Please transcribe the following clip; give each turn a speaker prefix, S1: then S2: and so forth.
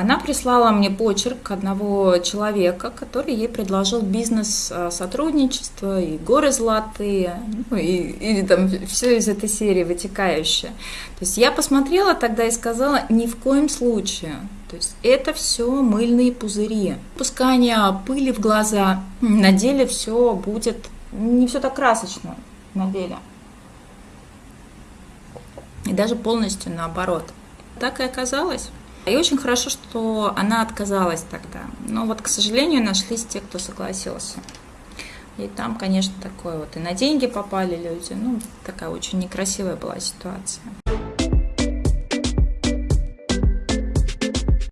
S1: Она прислала мне почерк одного человека, который ей предложил бизнес э, сотрудничество и горы золотые, ну, и, и там все из этой серии вытекающее. То есть я посмотрела тогда и сказала, ни в коем случае. То есть это все мыльные пузыри. Пускание пыли в глаза. На деле все будет не все так красочно на деле. И даже полностью наоборот. Так и оказалось. И очень хорошо, что она отказалась тогда. Но вот, к сожалению, нашлись те, кто согласился. И там, конечно, такое вот и на деньги попали люди. Ну, такая очень некрасивая была ситуация.